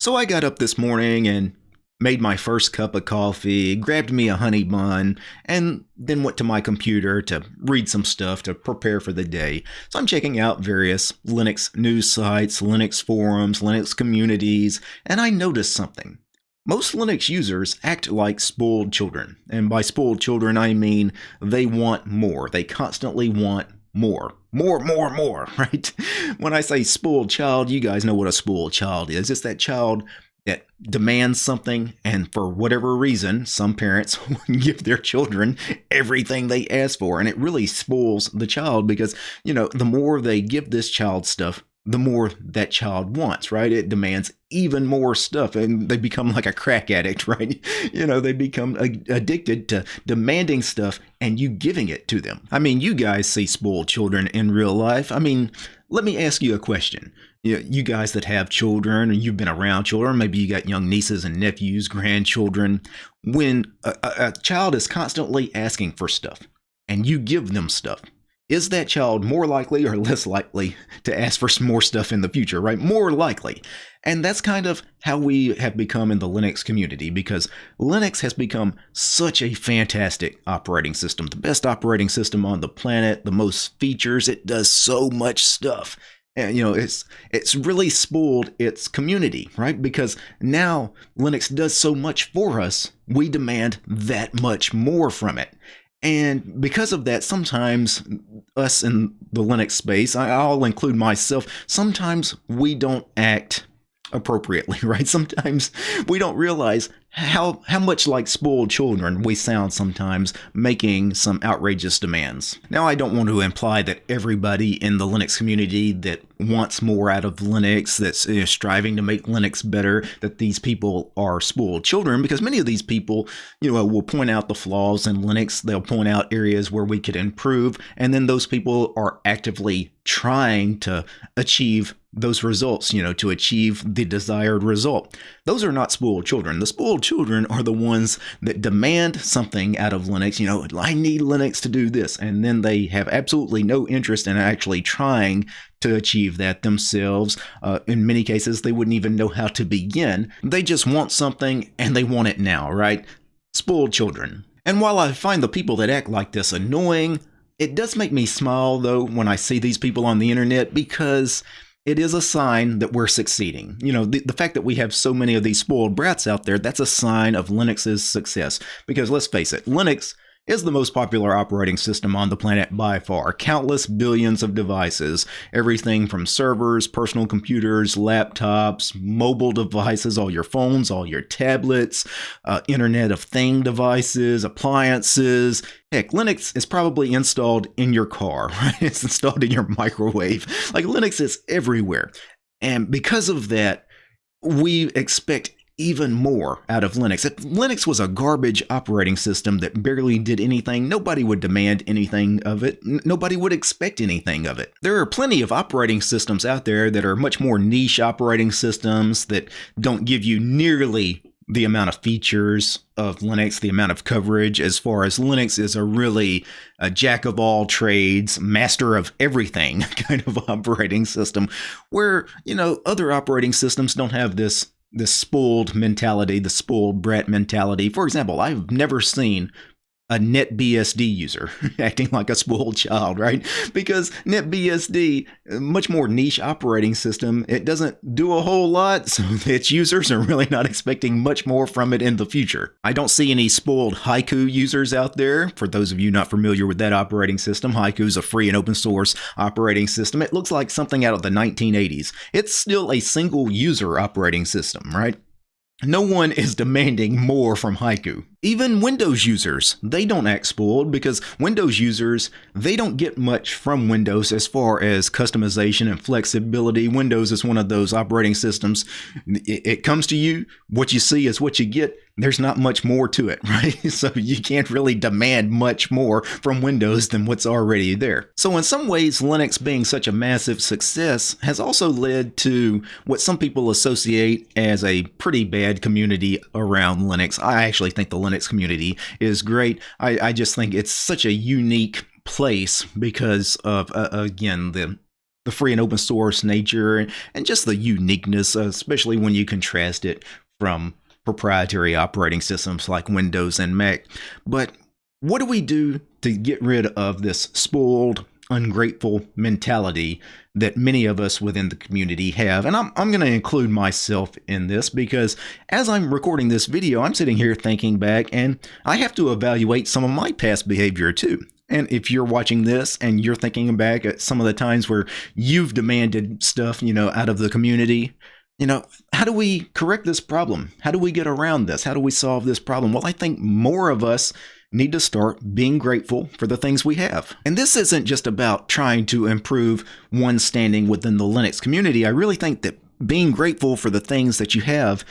So I got up this morning and made my first cup of coffee, grabbed me a honey bun, and then went to my computer to read some stuff to prepare for the day. So I'm checking out various Linux news sites, Linux forums, Linux communities, and I noticed something. Most Linux users act like spoiled children. And by spoiled children, I mean they want more. They constantly want more. More, more, more, right? When I say spoiled child, you guys know what a spoiled child is. It's that child that demands something, and for whatever reason, some parents give their children everything they ask for, and it really spoils the child because, you know, the more they give this child stuff, the more that child wants, right? It demands even more stuff and they become like a crack addict, right? You know, they become addicted to demanding stuff and you giving it to them. I mean, you guys see spoiled children in real life. I mean, let me ask you a question. You, guys that have children or you've been around children, maybe you got young nieces and nephews, grandchildren. When a, a child is constantly asking for stuff and you give them stuff, is that child more likely or less likely to ask for some more stuff in the future, right? More likely. And that's kind of how we have become in the Linux community because Linux has become such a fantastic operating system, the best operating system on the planet, the most features, it does so much stuff. And you know, it's it's really spoiled its community, right? Because now Linux does so much for us, we demand that much more from it. And because of that, sometimes us in the Linux space, I'll include myself, sometimes we don't act appropriately, right? Sometimes we don't realize how how much like spoiled children we sound sometimes making some outrageous demands. Now I don't want to imply that everybody in the Linux community that wants more out of Linux, that's you know, striving to make Linux better, that these people are spoiled children because many of these people, you know, will point out the flaws in Linux, they'll point out areas where we could improve, and then those people are actively trying to achieve those results, you know, to achieve the desired result. Those are not spoiled children. The spoiled children are the ones that demand something out of Linux, you know, I need Linux to do this. And then they have absolutely no interest in actually trying to achieve that themselves. Uh, in many cases, they wouldn't even know how to begin. They just want something and they want it now, right? Spoiled children. And while I find the people that act like this annoying, it does make me smile though when I see these people on the internet because it is a sign that we're succeeding. You know, the, the fact that we have so many of these spoiled brats out there, that's a sign of Linux's success. Because let's face it, Linux is the most popular operating system on the planet by far. Countless billions of devices, everything from servers, personal computers, laptops, mobile devices, all your phones, all your tablets, uh, Internet of Thing devices, appliances. Heck, Linux is probably installed in your car, right? It's installed in your microwave. Like Linux is everywhere. And because of that, we expect even more out of Linux. If Linux was a garbage operating system that barely did anything, nobody would demand anything of it. nobody would expect anything of it. There are plenty of operating systems out there that are much more niche operating systems that don't give you nearly the amount of features of Linux, the amount of coverage, as far as Linux is a really a jack of all trades, master of everything kind of operating system, where, you know, other operating systems don't have this the spoiled mentality, the spoiled brat mentality. For example, I've never seen a NetBSD user acting like a spoiled child, right? Because NetBSD, uh, much more niche operating system, it doesn't do a whole lot, so its users are really not expecting much more from it in the future. I don't see any spoiled Haiku users out there. For those of you not familiar with that operating system, Haiku is a free and open source operating system. It looks like something out of the 1980s. It's still a single user operating system, right? No one is demanding more from Haiku. Even Windows users, they don't act spoiled because Windows users, they don't get much from Windows as far as customization and flexibility. Windows is one of those operating systems. It, comes to you, what you see is what you get. There's not much more to it, right? So you can't really demand much more from Windows than what's already there. So in some ways, Linux being such a massive success has also led to what some people associate as a pretty bad community around Linux. I actually think the Linux Linux community is great. I, I just think it's such a unique place because of uh, again the the free and open source nature and just the uniqueness, especially when you contrast it from proprietary operating systems like Windows and Mac. But what do we do to get rid of this spoiled, ungrateful mentality that many of us within the community have. And I'm, I'm going to include myself in this because as I'm recording this video, I'm sitting here thinking back and I have to evaluate some of my past behavior too. And if you're watching this and you're thinking back at some of the times where you've demanded stuff, you know, out of the community, you know, how do we correct this problem? How do we get around this? How do we solve this problem? Well, I think more of us need to start being grateful for the things we have. And this isn't just about trying to improve one's standing within the Linux community. I really think that being grateful for the things that you have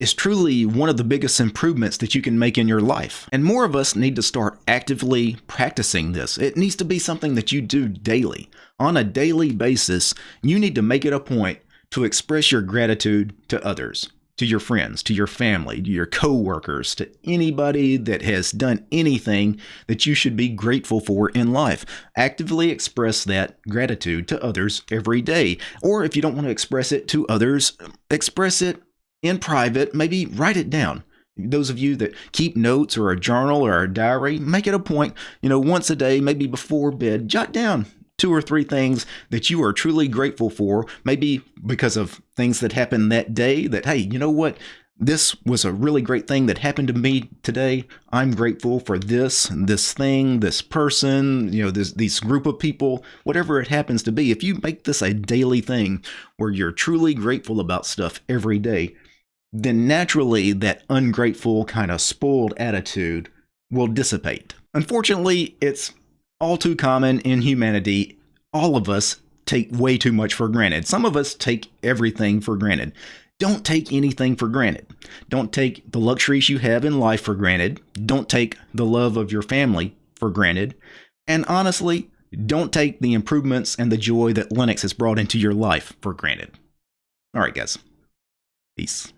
is truly one of the biggest improvements that you can make in your life. And more of us need to start actively practicing this. It needs to be something that you do daily. On a daily basis, you need to make it a point to express your gratitude to others to your friends, to your family, to your coworkers, to anybody that has done anything that you should be grateful for in life. Actively express that gratitude to others every day. Or if you don't want to express it to others, express it in private, maybe write it down. Those of you that keep notes or a journal or a diary, make it a point, you know, once a day, maybe before bed, jot down two or three things that you are truly grateful for, maybe because of things that happened that day that, hey, you know what? This was a really great thing that happened to me today. I'm grateful for this, this thing, this person, you know, this these group of people, whatever it happens to be. If you make this a daily thing where you're truly grateful about stuff every day, then naturally that ungrateful kind of spoiled attitude will dissipate. Unfortunately, it's all too common in humanity. All of us take way too much for granted. Some of us take everything for granted. Don't take anything for granted. Don't take the luxuries you have in life for granted. Don't take the love of your family for granted. And honestly, don't take the improvements and the joy that Linux has brought into your life for granted. All right, guys. Peace.